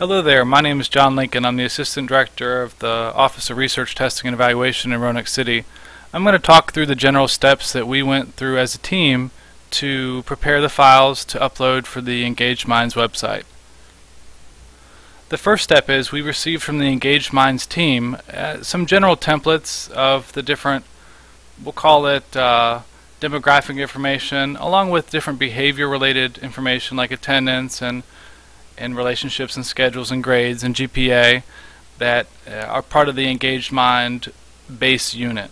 Hello there, my name is John Lincoln. I'm the Assistant Director of the Office of Research Testing and Evaluation in Roanoke City. I'm going to talk through the general steps that we went through as a team to prepare the files to upload for the Engaged Minds website. The first step is we received from the Engaged Minds team uh, some general templates of the different, we'll call it uh, demographic information, along with different behavior related information like attendance and and relationships and schedules and grades and GPA that uh, are part of the Engaged Mind base unit.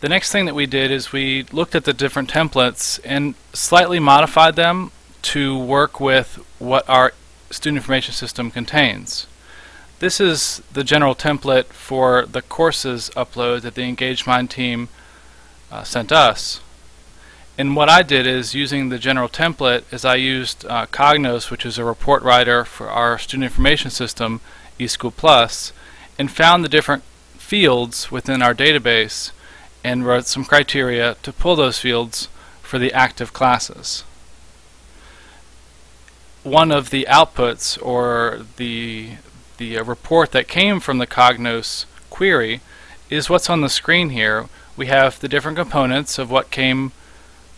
The next thing that we did is we looked at the different templates and slightly modified them to work with what our student information system contains. This is the general template for the courses upload that the Engaged Mind team uh, sent us. And what I did is using the general template is I used uh, Cognos, which is a report writer for our student information system, eSchool Plus, and found the different fields within our database and wrote some criteria to pull those fields for the active classes. One of the outputs or the the uh, report that came from the Cognos query is what's on the screen here. We have the different components of what came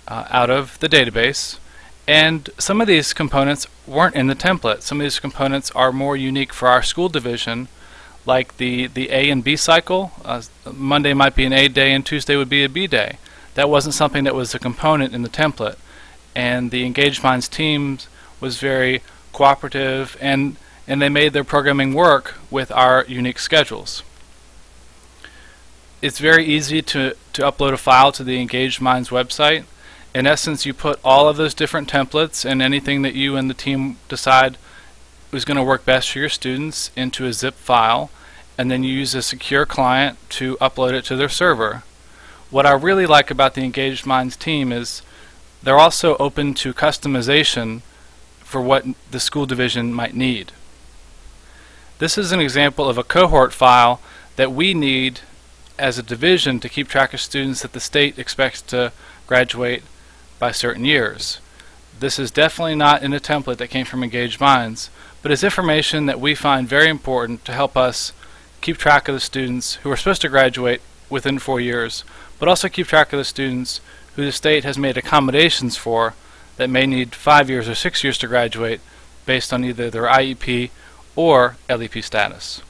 uh, out of the database and some of these components weren't in the template. Some of these components are more unique for our school division like the, the A and B cycle. Uh, Monday might be an A day and Tuesday would be a B day. That wasn't something that was a component in the template and the Engaged Minds team was very cooperative and and they made their programming work with our unique schedules. It's very easy to, to upload a file to the Engaged Minds website in essence, you put all of those different templates and anything that you and the team decide is going to work best for your students into a zip file, and then you use a secure client to upload it to their server. What I really like about the Engaged Minds team is they're also open to customization for what the school division might need. This is an example of a cohort file that we need as a division to keep track of students that the state expects to graduate by certain years. This is definitely not in a template that came from Engaged Minds, but is information that we find very important to help us keep track of the students who are supposed to graduate within four years, but also keep track of the students who the state has made accommodations for that may need five years or six years to graduate based on either their IEP or LEP status.